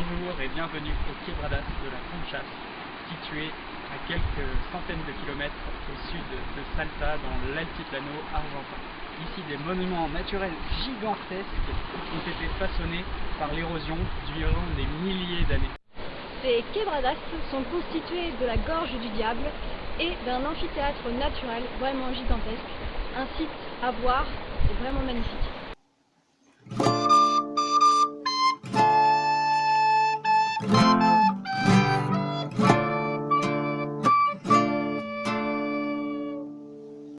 Bonjour et bienvenue au Quebradas de la Conchasse, situé à quelques centaines de kilomètres au sud de Salta, dans l'altiplano argentin. Ici, des monuments naturels gigantesques ont été façonnés par l'érosion durant des milliers d'années. Ces quebradas sont constituées de la gorge du diable et d'un amphithéâtre naturel vraiment gigantesque. Un site à voir, c'est vraiment magnifique.